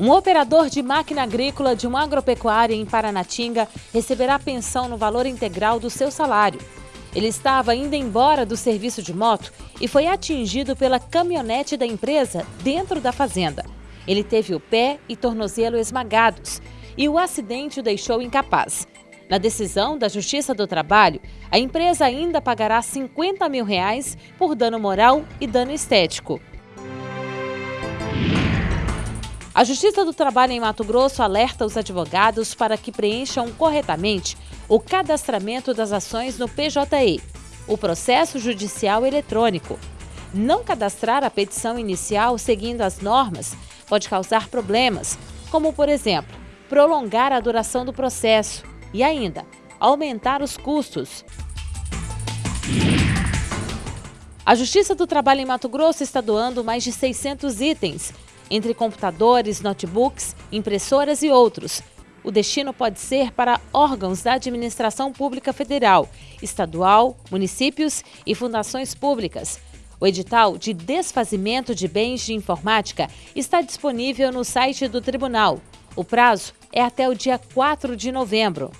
Um operador de máquina agrícola de uma agropecuária em Paranatinga receberá pensão no valor integral do seu salário. Ele estava indo embora do serviço de moto e foi atingido pela caminhonete da empresa dentro da fazenda. Ele teve o pé e tornozelo esmagados e o acidente o deixou incapaz. Na decisão da Justiça do Trabalho, a empresa ainda pagará 50 mil reais por dano moral e dano estético. A Justiça do Trabalho em Mato Grosso alerta os advogados para que preencham corretamente o cadastramento das ações no PJE, o processo judicial eletrônico. Não cadastrar a petição inicial seguindo as normas pode causar problemas, como, por exemplo, prolongar a duração do processo e ainda aumentar os custos. A Justiça do Trabalho em Mato Grosso está doando mais de 600 itens entre computadores, notebooks, impressoras e outros. O destino pode ser para órgãos da administração pública federal, estadual, municípios e fundações públicas. O edital de desfazimento de bens de informática está disponível no site do tribunal. O prazo é até o dia 4 de novembro.